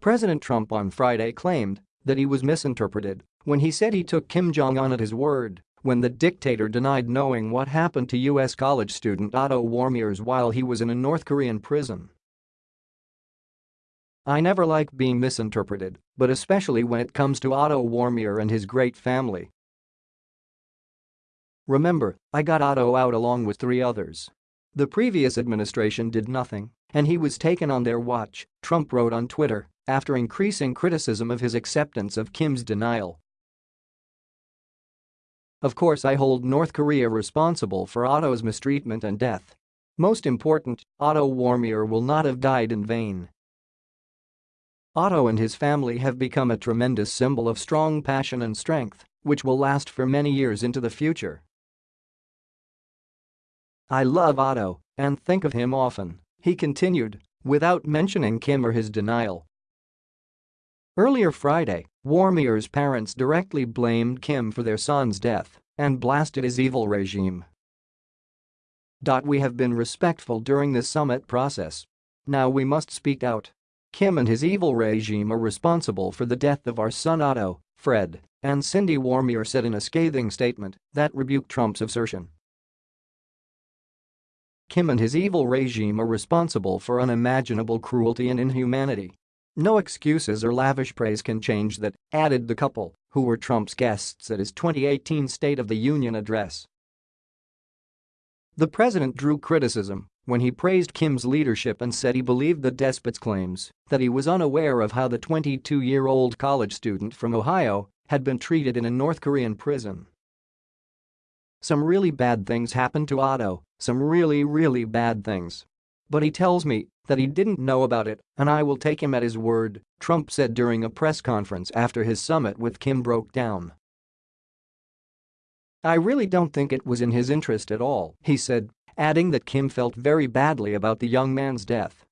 President Trump on Friday claimed that he was misinterpreted when he said he took Kim Jong-un at his word when the dictator denied knowing what happened to U.S. college student Otto Warmbiers while he was in a North Korean prison. I never like being misinterpreted, but especially when it comes to Otto Warmbier and his great family. Remember, I got Otto out along with three others. The previous administration did nothing, and he was taken on their watch, Trump wrote on Twitter after increasing criticism of his acceptance of Kim's denial. Of course I hold North Korea responsible for Otto's mistreatment and death. Most important, Otto Warmbier will not have died in vain. Otto and his family have become a tremendous symbol of strong passion and strength, which will last for many years into the future. I love Otto and think of him often, he continued, without mentioning Kim or his denial. Earlier Friday, Warmbier's parents directly blamed Kim for their son's death and blasted his evil regime. We have been respectful during this summit process. Now we must speak out. Kim and his evil regime are responsible for the death of our son Otto, Fred, and Cindy Warmier said in a scathing statement that rebuked Trump's assertion. Kim and his evil regime are responsible for unimaginable cruelty and inhumanity no excuses or lavish praise can change that, added the couple, who were Trump's guests at his 2018 State of the Union address. The president drew criticism when he praised Kim's leadership and said he believed the despot's claims that he was unaware of how the 22-year-old college student from Ohio had been treated in a North Korean prison. Some really bad things happened to Otto, some really really bad things. But he tells me that he didn't know about it and I will take him at his word, Trump said during a press conference after his summit with Kim broke down. I really don't think it was in his interest at all, he said, adding that Kim felt very badly about the young man's death.